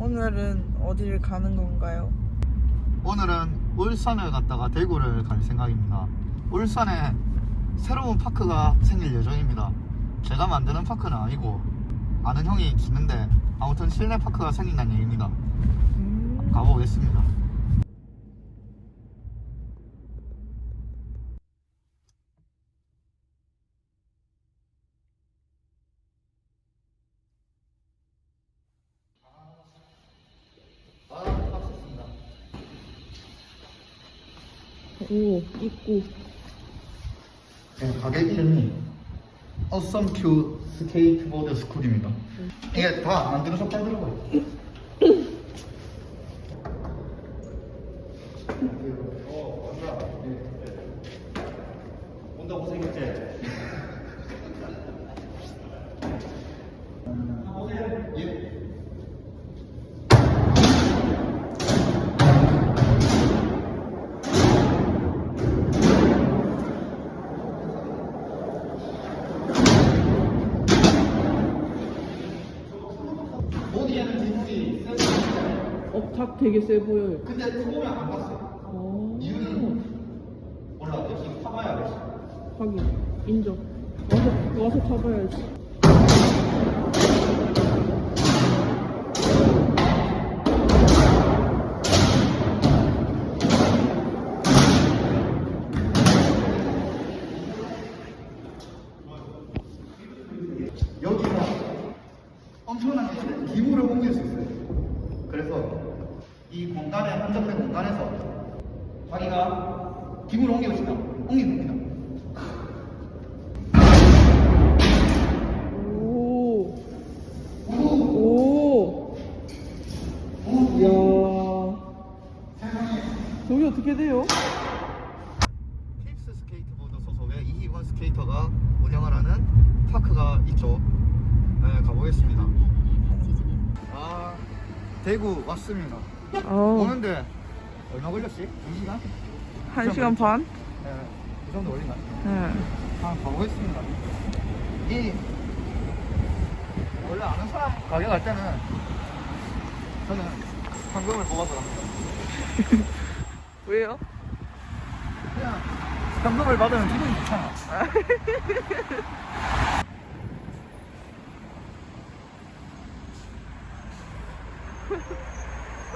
오늘은 어디를 가는 건가요? 오늘은 울산을 갔다가 대구를 갈 생각입니다. 울산에 새로운 파크가 생길 예정입니다. 제가 만드는 파크는 아니고 아는 형이 짓는데 아무튼 실내 파크가 생긴다는 얘기입니다. 음, 가보겠습니다. 아, 빡셌습니다. 오, 입구. 네, 가게 이름이 Awesome Q 스케이트보드 스쿨입니다. 이게 다 만들어서 팔더라고요. 온다 고생했지? 예. 보기에 업탑 되게 세 보여요. 근데 처음에 안 봤어요. 오, 이유는 몰라. 역시 타봐야 알지. 하긴 인정. 와서 와서 타봐야지. 여기가 엄청나게 기물을 옮길 수 있어요. 그래서 이 공간에 한정된 공간에서 자기가 기물을 옮기고 싶다. 옮기면 됩니다. 오, 오, 이야. 저기 어떻게 돼요? 힙스 스케이트보드 소속의 이희원 스케이터가 운영을 하는 파크가 있죠. 네, 가보겠습니다. 아, 대구 왔습니다. 어, 오는데 얼마 걸렸지? 2시간? 한 시간 반? 네, 그 정도 걸린다. 네. 한번 가보겠습니다. 이 원래 아는 사람 가게 갈 때는 저는 현금을 뽑아서 갑니다. 왜요? 그냥 현금을 받으면 기분이 좋잖아.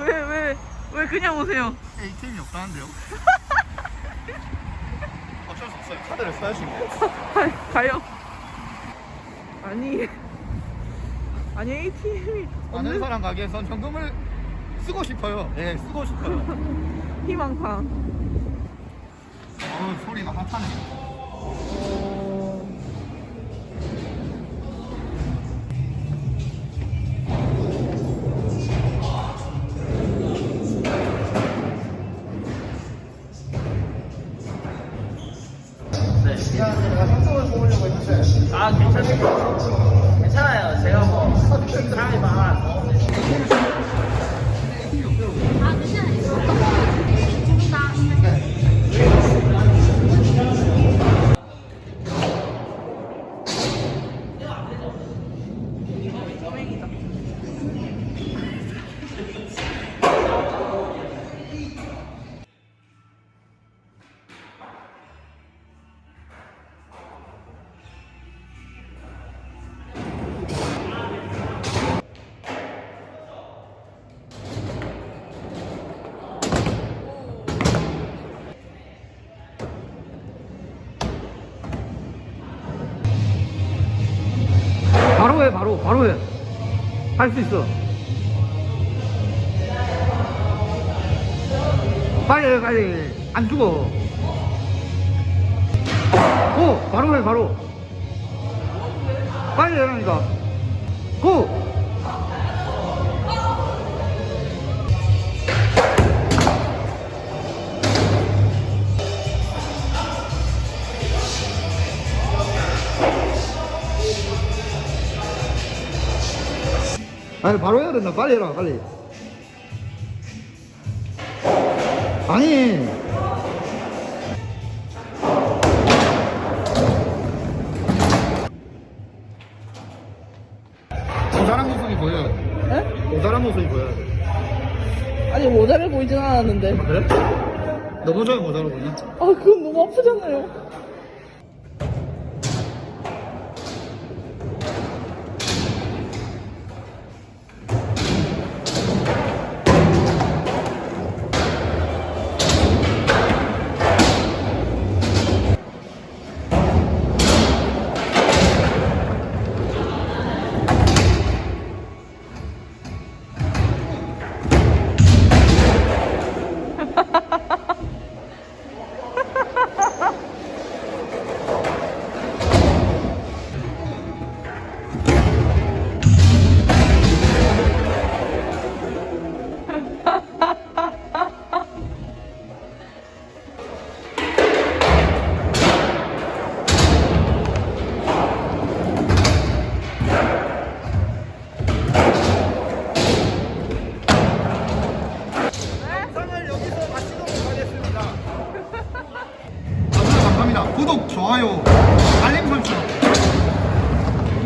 왜, 왜, 왜 그냥 오세요? ATM이 없다는데요? 어쩔 수 없어요. 카드를 써야지 뭐. 가- 가요. 아니, 아니 ATM이 없는 사람 가게에선 현금을 쓰고 싶어요. 예, 쓰고 싶어요. 희망상. 어, 소리가 핫하네. 했는 바로 해 해. 할 수 있어. 빨리 해 빨리 안 죽어. 고 바로 해 바로. 빨리 해라니까. 고. 아니 바로 해야 된다 빨리 해라 빨리 아니 모자란 모습이 보여요. 에? 모자란 모습이 보여야 돼. 아니 모자를 보이진 않았는데. 그래? 너 모자가 모자라 보이냐? 아 그건 너무 아프잖아요. 하겠